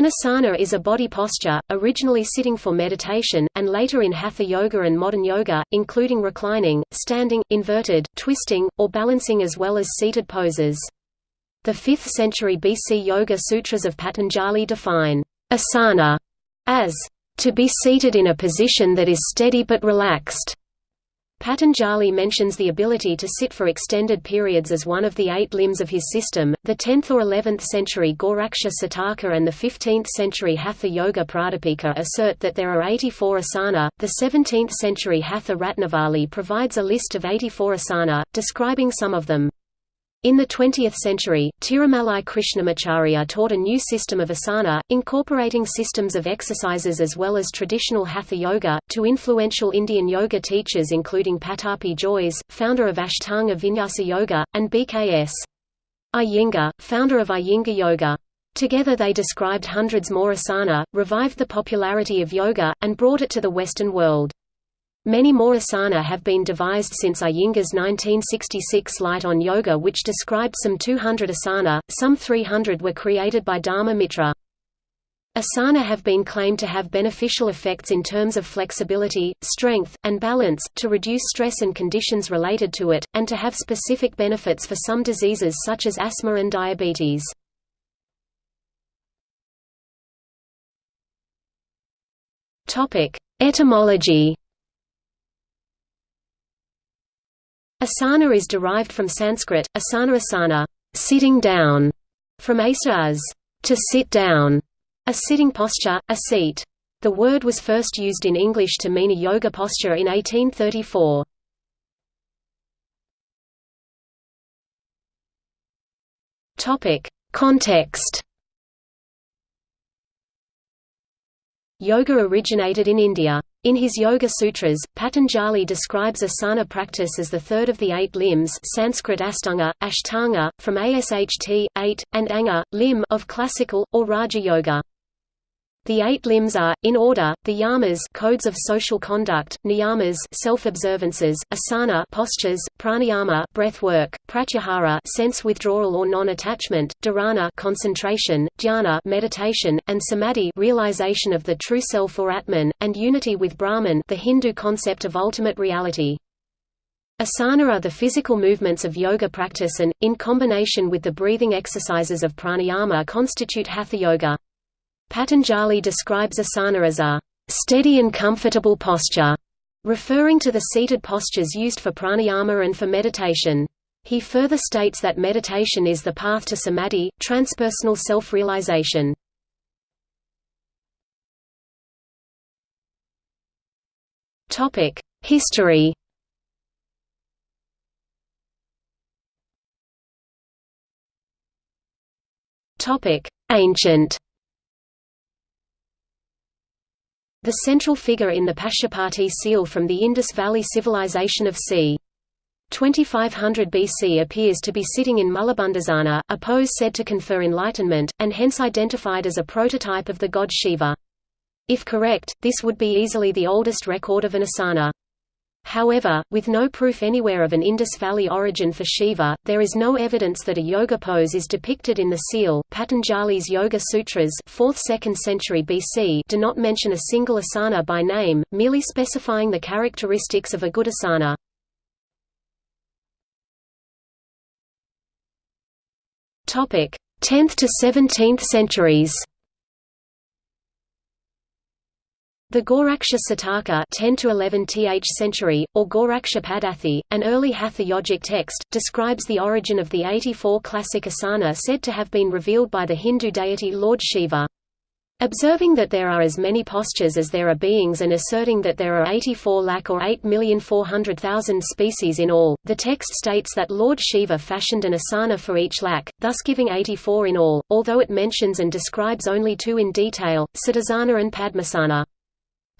An asana is a body posture, originally sitting for meditation, and later in hatha yoga and modern yoga, including reclining, standing, inverted, twisting, or balancing as well as seated poses. The 5th century BC Yoga Sutras of Patanjali define asana as to be seated in a position that is steady but relaxed. Patanjali mentions the ability to sit for extended periods as one of the eight limbs of his system. The 10th or 11th century Goraksha Sataka and the 15th century Hatha Yoga Pradipika assert that there are 84 asana. The 17th century Hatha Ratnavali provides a list of 84 asana, describing some of them. In the 20th century, Tirumalai Krishnamacharya taught a new system of asana, incorporating systems of exercises as well as traditional hatha yoga, to influential Indian yoga teachers including Pattabhi Jois, founder of Ashtanga Vinyasa Yoga, and BKS. Iyengar, founder of Iyengar Yoga. Together they described hundreds more asana, revived the popularity of yoga, and brought it to the Western world. Many more asana have been devised since Iyengar's 1966 Light on Yoga which described some 200 asana, some 300 were created by Dharma Mitra. Asana have been claimed to have beneficial effects in terms of flexibility, strength, and balance, to reduce stress and conditions related to it, and to have specific benefits for some diseases such as asthma and diabetes. Etymology Asana is derived from Sanskrit, asana asana, sitting down, from asa as to sit down, a sitting posture, a seat. The word was first used in English to mean a yoga posture in 1834. Topic: Context. Yoga originated in India. In his Yoga Sutras, Patanjali describes asana practice as the third of the eight limbs Sanskrit astanga, ashtanga, from asht, eight, and anga, limb of classical, or Raja Yoga. The eight limbs are, in order, the yamas codes of social conduct, niyamas self-observances, asana postures, pranayama breath work, pratyahara sense withdrawal or non-attachment, dharana concentration, dhyana meditation, and samadhi realization of the true self or atman, and unity with Brahman the Hindu concept of ultimate reality. Asana are the physical movements of yoga practice and, in combination with the breathing exercises of pranayama constitute hatha yoga. Patanjali describes asana as a steady and comfortable posture, referring to the seated postures used for pranayama and for meditation. He further states that meditation is the path to samadhi, transpersonal self-realization. Topic: History Topic: Ancient The central figure in the Pashupati seal from the Indus Valley civilization of c. 2500 BC appears to be sitting in Mulabandhasana, a pose said to confer enlightenment, and hence identified as a prototype of the god Shiva. If correct, this would be easily the oldest record of an asana. However, with no proof anywhere of an Indus Valley origin for Shiva, there is no evidence that a yoga pose is depicted in the seal. Patanjali's Yoga Sutras, 4th-2nd century BC, do not mention a single asana by name, merely specifying the characteristics of a good asana. Topic: 10th to 17th centuries. The Goraksha Sataka 10 to 11 th century, or Goraksha Padathi, an early Hatha yogic text, describes the origin of the 84 classic asana said to have been revealed by the Hindu deity Lord Shiva. Observing that there are as many postures as there are beings and asserting that there are 84 lakh or 8,400,000 species in all, the text states that Lord Shiva fashioned an asana for each lakh, thus giving 84 in all, although it mentions and describes only two in detail, Siddhasana and Padmasana.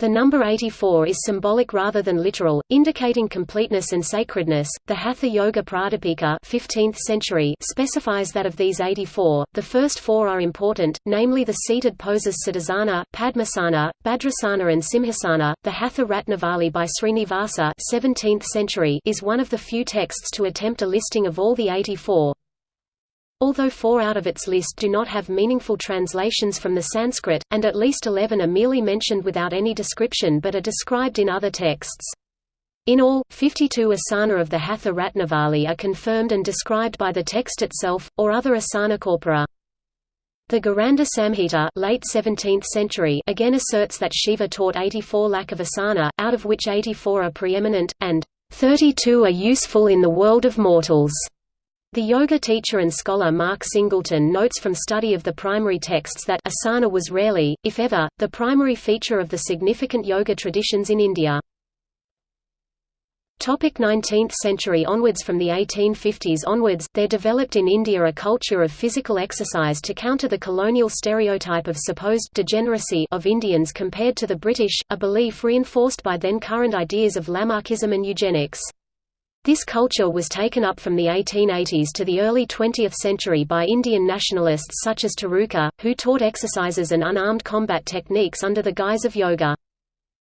The number 84 is symbolic rather than literal, indicating completeness and sacredness. The Hatha Yoga Pradipika 15th century specifies that of these 84, the first four are important, namely the seated poses Siddhasana, Padmasana, Bhadrasana and Simhasana. The Hatha Ratnavali by Srinivasa 17th century is one of the few texts to attempt a listing of all the 84. Although four out of its list do not have meaningful translations from the Sanskrit, and at least eleven are merely mentioned without any description but are described in other texts. In all, 52 asana of the Hatha Ratnavali are confirmed and described by the text itself, or other asana corpora. The Gheranda Samhita late 17th century again asserts that Shiva taught 84 lakh of asana, out of which 84 are preeminent, and 32 are useful in the world of mortals. The yoga teacher and scholar Mark Singleton notes from study of the primary texts that asana was rarely, if ever, the primary feature of the significant yoga traditions in India. Topic 19th century onwards From the 1850s onwards, there developed in India a culture of physical exercise to counter the colonial stereotype of supposed degeneracy of Indians compared to the British, a belief reinforced by then current ideas of Lamarckism and eugenics. This culture was taken up from the 1880s to the early 20th century by Indian nationalists such as Tiruka, who taught exercises and unarmed combat techniques under the guise of yoga.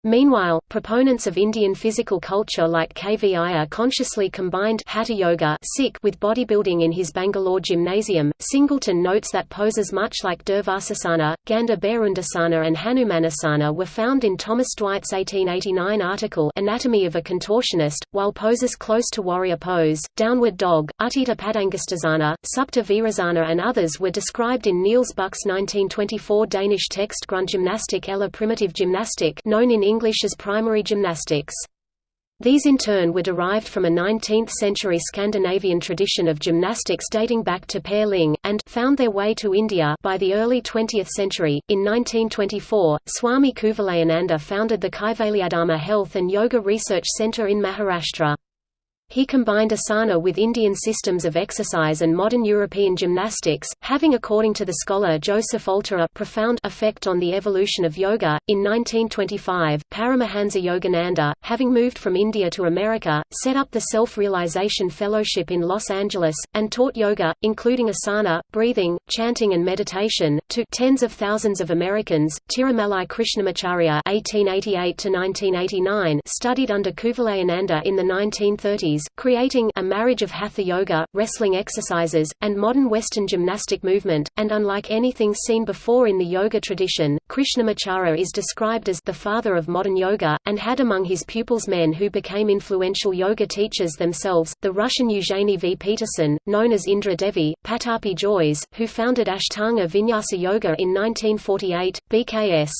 Meanwhile, proponents of Indian physical culture like K. V. Iyer consciously combined Hatha Yoga with bodybuilding in his Bangalore gymnasium. Singleton notes that poses much like Durvasasana, Gandha and Hanumanasana were found in Thomas Dwight's 1889 article Anatomy of a Contortionist, while poses close to warrior pose, downward dog, Utthita Padangusthasana, Supta Virasana and others were described in Niels Bukh's 1924 Danish text Grundgymnastik eller primitive gymnastic known in English English as primary gymnastics. These in turn were derived from a 19th-century Scandinavian tradition of gymnastics dating back to Per Ling, and found their way to India by the early 20th century. In 1924, Swami Kuvalayananda founded the Kaivalyadhama Health and Yoga Research Centre in Maharashtra. He combined asana with Indian systems of exercise and modern European gymnastics, having according to the scholar Joseph Alter a profound effect on the evolution of yoga. In 1925, Paramahansa Yogananda, having moved from India to America, set up the Self-Realization Fellowship in Los Angeles, and taught yoga, including asana, breathing, chanting and meditation, to tens of thousands of Americans. Tirumalai Krishnamacharya (1888–1989) studied under Kuvalayananda in the 1930s creating a marriage of hatha yoga, wrestling exercises, and modern Western gymnastic movement, and unlike anything seen before in the yoga tradition, Krishnamacharya is described as the father of modern yoga, and had among his pupils men who became influential yoga teachers themselves, the Russian Eugenie V. Peterson, known as Indra Devi, Pattabhi Jois, who founded Ashtanga Vinyasa Yoga in 1948, BKS.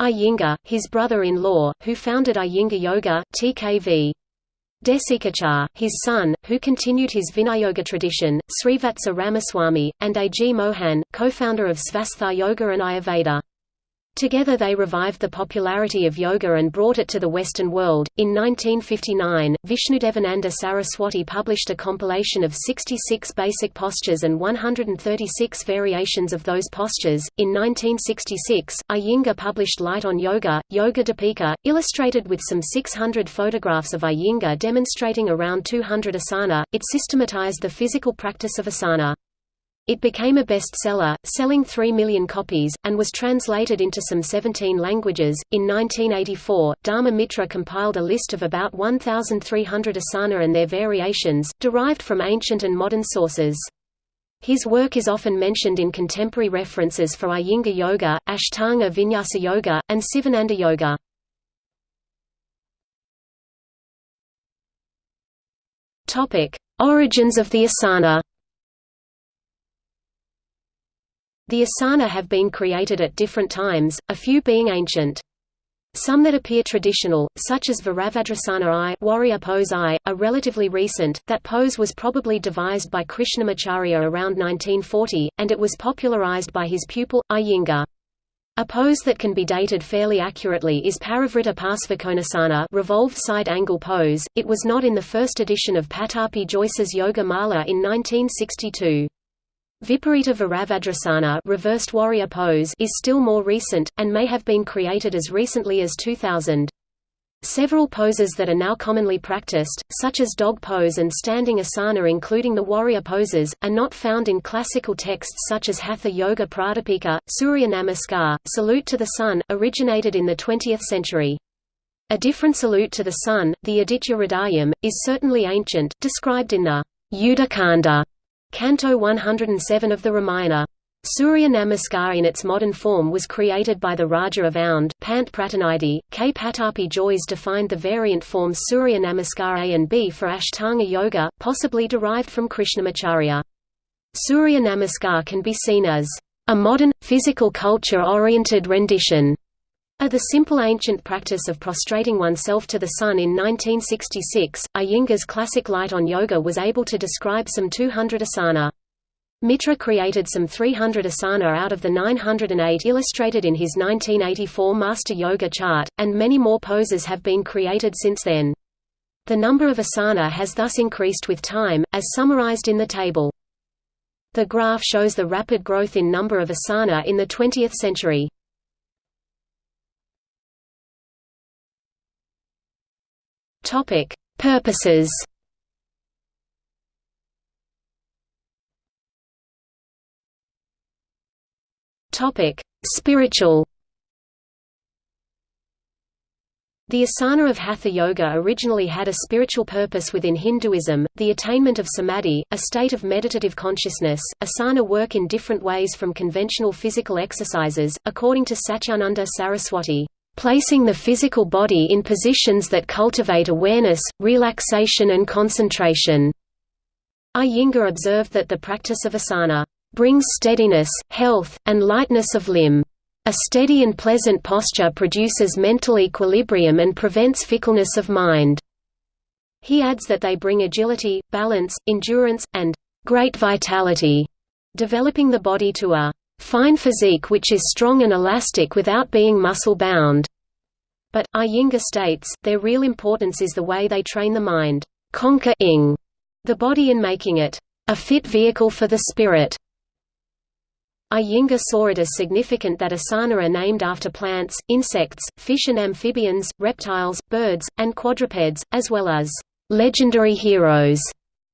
Iyengar, his brother-in-law, who founded Iyengar Yoga, TKV. Desikachar, his son, who continued his Viniyoga tradition, Srivatsa Ramaswamy, and A. G. Mohan, co-founder of Svastha Yoga and Ayurveda. Together they revived the popularity of yoga and brought it to the Western world. In 1959, Vishnudevananda Saraswati published a compilation of 66 basic postures and 136 variations of those postures. In 1966, Iyengar published Light on Yoga, Yoga Deepika, illustrated with some 600 photographs of Iyengar demonstrating around 200 asana. It systematized the physical practice of asana. It became a bestseller, selling 3 million copies, and was translated into some 17 languages. In 1984, Dharma Mitra compiled a list of about 1,300 asana and their variations, derived from ancient and modern sources. His work is often mentioned in contemporary references for Iyengar Yoga, Ashtanga Vinyasa Yoga, and Sivananda Yoga. Origins of the asana The asana have been created at different times, a few being ancient. Some that appear traditional, such as Virabhadrasana I warrior pose I, are relatively recent. That pose was probably devised by Krishnamacharya around 1940, and it was popularized by his pupil, Iyengar. A pose that can be dated fairly accurately is Parivrtta Parsvakonasana revolved side angle pose. It was not in the first edition of Pattabhi Jois's Yoga Mala in 1962. Viparita Virabhadrasana reversed warrior pose is still more recent, and may have been created as recently as 2000. Several poses that are now commonly practiced, such as dog pose and standing asana including the warrior poses, are not found in classical texts such as Hatha Yoga Pradipika, Surya Namaskar, Salute to the Sun, originated in the 20th century. A different salute to the sun, the Aditya Hridayam, is certainly ancient, described in the Yuddha Kanda Canto 107 of the Ramayana. Surya Namaskar in its modern form was created by the Raja of Aundh, Pant Pratinidhi. K. Pattabhi Jois defined the variant forms Surya Namaskar A and B for Ashtanga Yoga, possibly derived from Krishnamacharya. Surya Namaskar can be seen as a modern, physical culture-oriented rendition of the simple ancient practice of prostrating oneself to the sun in 1966, Iyengar's classic Light on Yoga was able to describe some 200 asana. Mitra created some 300 asana out of the 908 illustrated in his 1984 Master Yoga chart, and many more poses have been created since then. The number of asana has thus increased with time, as summarized in the table. The graph shows the rapid growth in number of asana in the 20th century. Purposes Topic: Spiritual. The asana of Hatha Yoga originally had a spiritual purpose within Hinduism, the attainment of samadhi, a state of meditative consciousness. Asana work in different ways from conventional physical exercises, according to Satyananda Saraswati, placing the physical body in positions that cultivate awareness, relaxation and concentration. Iyengar observed that the practice of asana brings steadiness, health, and lightness of limb. A steady and pleasant posture produces mental equilibrium and prevents fickleness of mind. He adds that they bring agility, balance, endurance, and great vitality, developing the body to a fine physique which is strong and elastic without being muscle-bound. But, Iyengar states, their real importance is the way they train the mind, conquer-ing the body and making it a fit vehicle for the spirit. Iyengar saw it as significant that asana are named after plants, insects, fish and amphibians, reptiles, birds, and quadrupeds, as well as legendary heroes,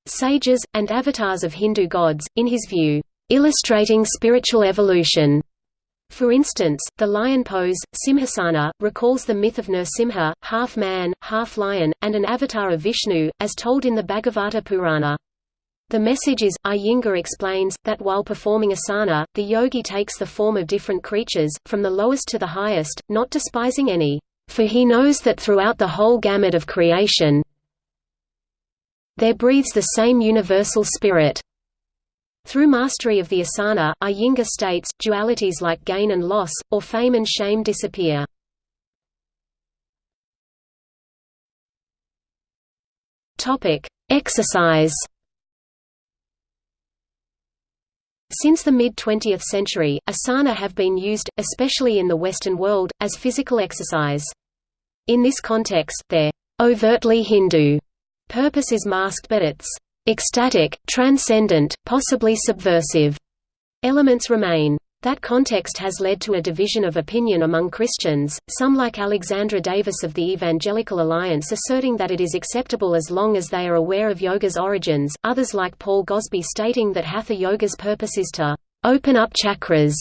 sages, and avatars of Hindu gods, in his view, illustrating spiritual evolution. For instance, the lion pose, Simhasana, recalls the myth of Nrsimha, half man, half lion, and an avatar of Vishnu, as told in the Bhagavata Purana. The message is, Iyengar explains, that while performing asana, the yogi takes the form of different creatures, from the lowest to the highest, not despising any, for he knows that throughout the whole gamut of creation there breathes the same universal spirit. Through mastery of the asana, Iyengar states, dualities like gain and loss, or fame and shame disappear. Exercise Since the mid-20th century, asana have been used, especially in the Western world, as physical exercise. In this context, their overtly Hindu purpose is masked but its ecstatic, transcendent, possibly subversive elements remain. That context has led to a division of opinion among Christians, some like Alexandra Davis of the Evangelical Alliance asserting that it is acceptable as long as they are aware of yoga's origins, others like Paul Gosby stating that Hatha yoga's purpose is to «open up chakras»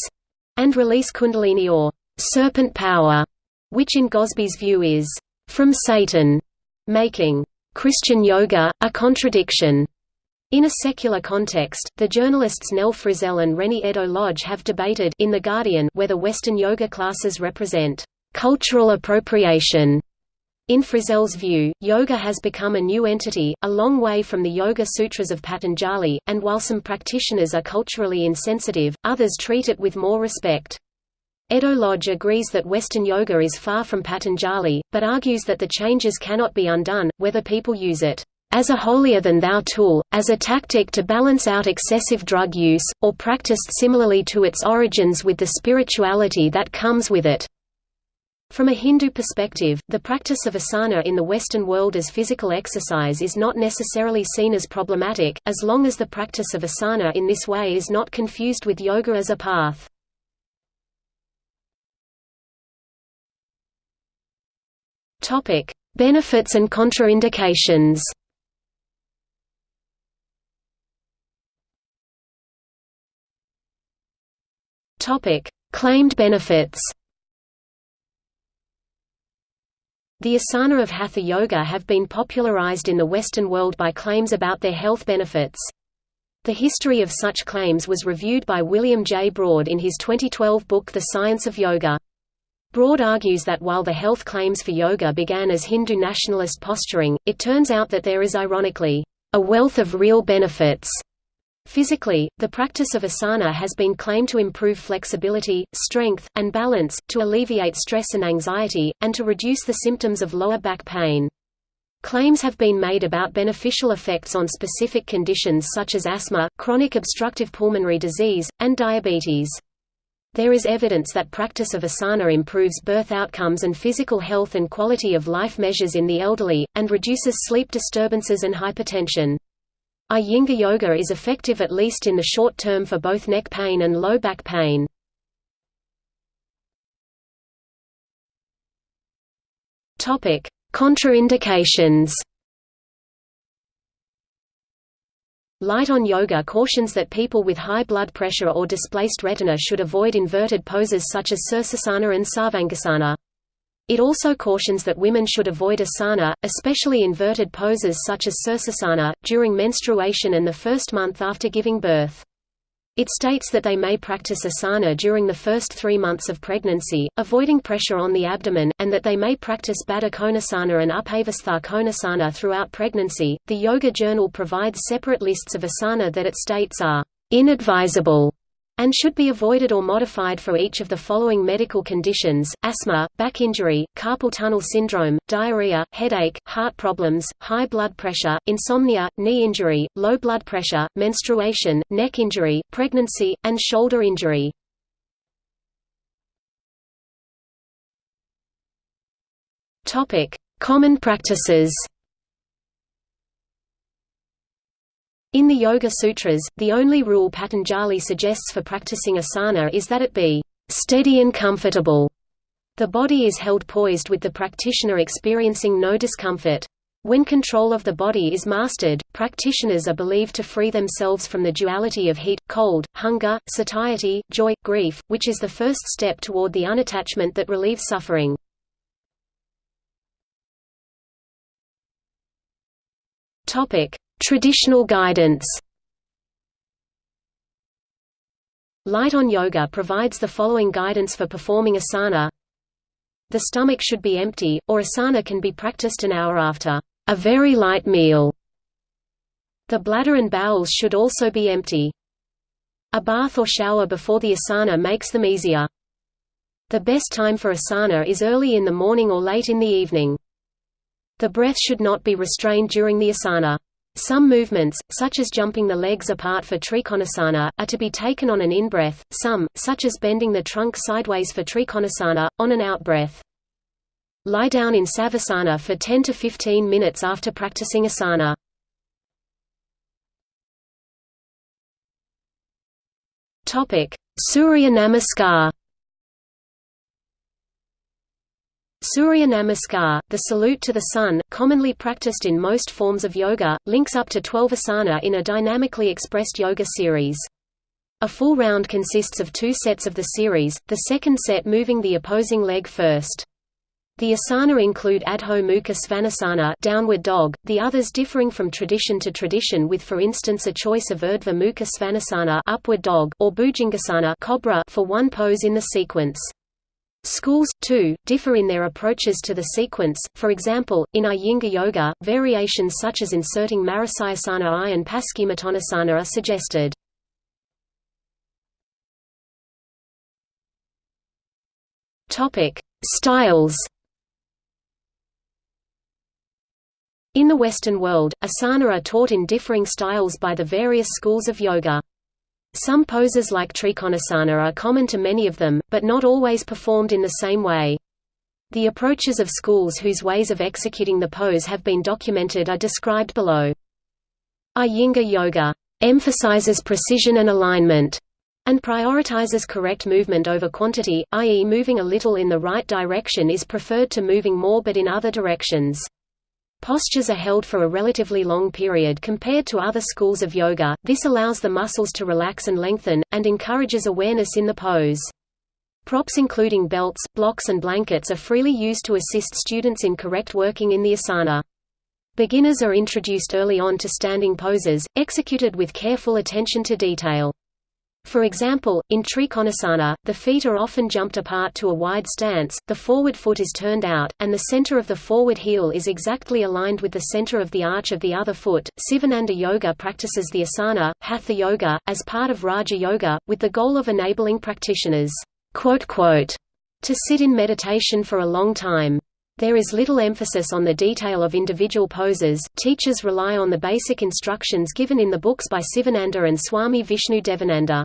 and release kundalini or «serpent power», which in Gosby's view is «from Satan», making «Christian yoga, a contradiction». In a secular context, the journalists Nell Frizzell and Reni Eddo-Lodge have debated in The Guardian whether Western yoga classes represent cultural appropriation. In Frizzell's view, yoga has become a new entity, a long way from the Yoga Sutras of Patanjali, and while some practitioners are culturally insensitive, others treat it with more respect. Eddo-Lodge agrees that Western yoga is far from Patanjali, but argues that the changes cannot be undone, whether people use it as a holier-than-thou tool, as a tactic to balance out excessive drug use, or practiced similarly to its origins with the spirituality that comes with it. From a Hindu perspective, the practice of asana in the Western world as physical exercise is not necessarily seen as problematic, as long as the practice of asana in this way is not confused with yoga as a path. Benefits and contraindications Topic: Claimed benefits. The asana of Hatha Yoga have been popularized in the Western world by claims about their health benefits. The history of such claims was reviewed by William J. Broad in his 2012 book The Science of Yoga. Broad argues that while the health claims for yoga began as Hindu nationalist posturing, it turns out that there is ironically, a wealth of real benefits. Physically, the practice of asana has been claimed to improve flexibility, strength, and balance, to alleviate stress and anxiety, and to reduce the symptoms of lower back pain. Claims have been made about beneficial effects on specific conditions such as asthma, chronic obstructive pulmonary disease, and diabetes. There is evidence that practice of asana improves birth outcomes and physical health and quality of life measures in the elderly, and reduces sleep disturbances and hypertension. Iyengar yoga is effective at least in the short term for both neck pain and low back pain. Topic: Contraindications Light on Yoga cautions that people with high blood pressure or displaced retina should avoid inverted poses such as Sirsasana and Sarvangasana. It also cautions that women should avoid asana, especially inverted poses such as Sirsasana, during menstruation and the first month after giving birth. It states that they may practice asana during the first three months of pregnancy, avoiding pressure on the abdomen, and that they may practice Baddha Konasana and Upavistha Konasana throughout pregnancy. The Yoga Journal provides separate lists of asana that it states are inadvisable and should be avoided or modified for each of the following medical conditions, asthma, back injury, carpal tunnel syndrome, diarrhea, headache, heart problems, high blood pressure, insomnia, knee injury, low blood pressure, menstruation, neck injury, pregnancy, and shoulder injury. Common practices In the Yoga Sutras, the only rule Patanjali suggests for practicing asana is that it be steady and comfortable. The body is held poised with the practitioner experiencing no discomfort. When control of the body is mastered, practitioners are believed to free themselves from the duality of heat, cold, hunger, satiety, joy, grief, which is the first step toward the unattachment that relieves suffering. Traditional guidance Light on Yoga provides the following guidance for performing asana. The stomach should be empty, or asana can be practiced an hour after a very light meal. The bladder and bowels should also be empty. A bath or shower before the asana makes them easier. The best time for asana is early in the morning or late in the evening. The breath should not be restrained during the asana. Some movements, such as jumping the legs apart for Trikonasana, are to be taken on an in-breath, some, such as bending the trunk sideways for Trikonasana, on an out-breath. Lie down in Savasana for 10 to 15 minutes after practicing asana. Surya Namaskar Surya Namaskar, the salute to the sun, commonly practiced in most forms of yoga, links up to 12 asana in a dynamically expressed yoga series. A full round consists of two sets of the series, the second set moving the opposing leg first. The asana include Adho Mukha Svanasana downward dog, the others differing from tradition to tradition with for instance a choice of Urdhva Mukha Svanasana upward dog or Bhujangasana cobra for one pose in the sequence. Schools, too, differ in their approaches to the sequence, for example, in Iyengar Yoga, variations such as inserting Marichyasana I and Paschimottanasana are suggested. Styles In the Western world, asana are taught in differing styles by the various schools of yoga. Some poses like Trikonasana are common to many of them, but not always performed in the same way. The approaches of schools whose ways of executing the pose have been documented are described below. Iyengar Yoga emphasizes precision and alignment, and prioritizes correct movement over quantity, i.e. moving a little in the right direction is preferred to moving more but in other directions. Postures are held for a relatively long period compared to other schools of yoga, this allows the muscles to relax and lengthen, and encourages awareness in the pose. Props including belts, blocks and blankets are freely used to assist students in correct working in the asana. Beginners are introduced early on to standing poses, executed with careful attention to detail. For example, in Trikonasana, the feet are often jumped apart to a wide stance, the forward foot is turned out, and the center of the forward heel is exactly aligned with the center of the arch of the other foot. Sivananda Yoga practices the asana, Hatha Yoga, as part of Raja Yoga, with the goal of enabling practitioners to sit in meditation for a long time. There is little emphasis on the detail of individual poses, teachers rely on the basic instructions given in the books by Sivananda and Swami Vishnu Devananda.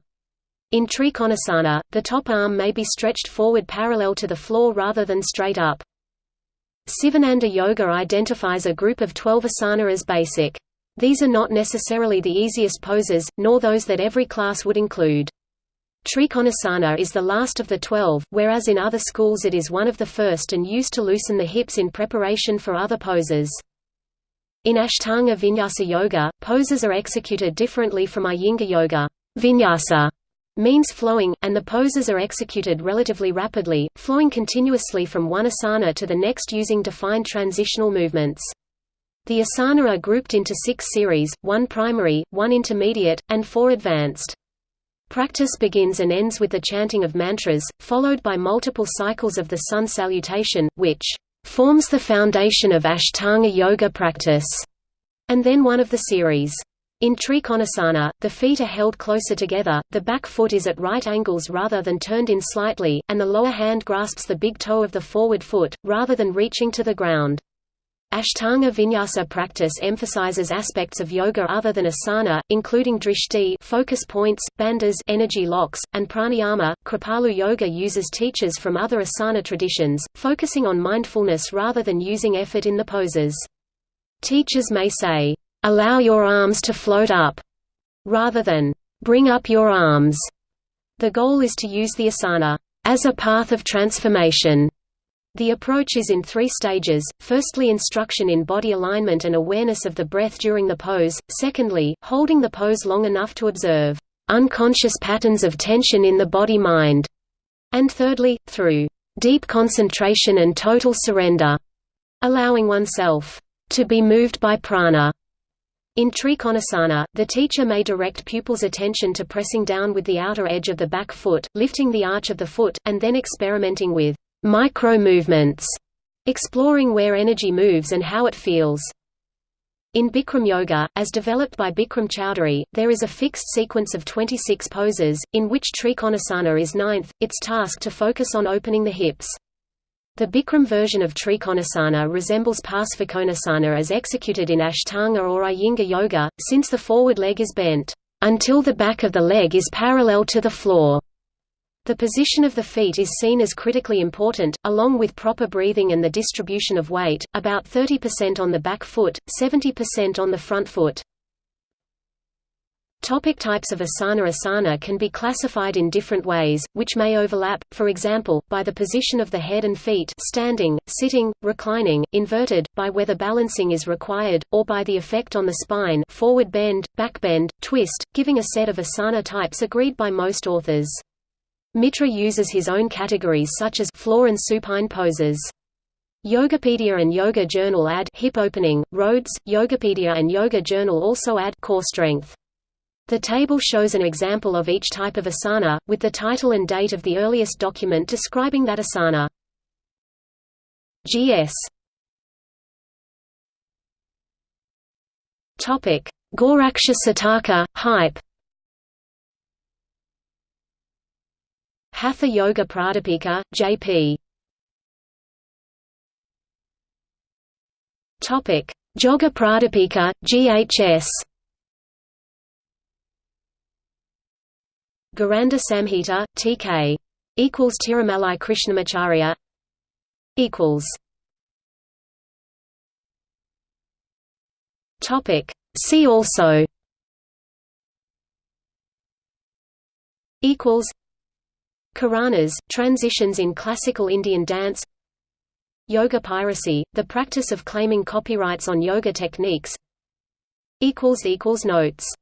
In Trikonasana, the top arm may be stretched forward parallel to the floor rather than straight up. Sivananda Yoga identifies a group of 12 asana as basic. These are not necessarily the easiest poses, nor those that every class would include. Trikonasana is the last of the twelve, whereas in other schools it is one of the first and used to loosen the hips in preparation for other poses. In Ashtanga Vinyasa Yoga, poses are executed differently from Iyengar Yoga. Vinyasa means flowing, and the poses are executed relatively rapidly, flowing continuously from one asana to the next using defined transitional movements. The asana are grouped into six series, one primary, one intermediate, and four advanced. Practice begins and ends with the chanting of mantras, followed by multiple cycles of the sun salutation, which forms the foundation of Ashtanga yoga practice, and then one of the series. In Trikonasana, the feet are held closer together, the back foot is at right angles rather than turned in slightly, and the lower hand grasps the big toe of the forward foot, rather than reaching to the ground. Ashtanga vinyasa practice emphasizes aspects of yoga other than asana, including drishti focus points, bandhas energy locks, and pranayama. Kripalu yoga uses teachers from other asana traditions, focusing on mindfulness rather than using effort in the poses. Teachers may say, allow your arms to float up, rather than bring up your arms. The goal is to use the asana as a path of transformation. The approach is in three stages, firstly instruction in body alignment and awareness of the breath during the pose, secondly, holding the pose long enough to observe unconscious patterns of tension in the body-mind, and thirdly, through deep concentration and total surrender, allowing oneself to be moved by prana. In Trikonasana, the teacher may direct pupils' attention to pressing down with the outer edge of the back foot, lifting the arch of the foot, and then experimenting with micro-movements, exploring where energy moves and how it feels. In Bikram Yoga, as developed by Bikram Choudhury, there is a fixed sequence of 26 poses, in which Trikonasana is ninth, its task to focus on opening the hips. The Bikram version of Trikonasana resembles Parsvakonasana as executed in Ashtanga or Iyengar Yoga, since the forward leg is bent, until the back of the leg is parallel to the floor. The position of the feet is seen as critically important, along with proper breathing and the distribution of weight, about 30% on the back foot, 70% on the front foot. Topic types of asana Asana can be classified in different ways, which may overlap, for example, by the position of the head and feet standing, sitting, reclining, inverted, by whether balancing is required, or by the effect on the spine forward bend, back bend, twist, giving a set of asana types agreed by most authors. Mitra uses his own categories such as floor and supine poses. Yogapedia and Yoga Journal add hip opening, Rhodes, Yogapedia and Yoga Journal also add core strength. The table shows an example of each type of asana, with the title and date of the earliest document describing that asana. GS Topic: Goraksha Sataka, hype. Hatha Yoga Pradipika, J.P. Topic: Joga Pradipika, GHS. Gheranda Samhita, T.K. equals Tirumalai Krishnamacharya equals. Topic. See also. Equals. Karanas, transitions in classical Indian dance. Yoga piracy, the practice of claiming copyrights on yoga techniques. Notes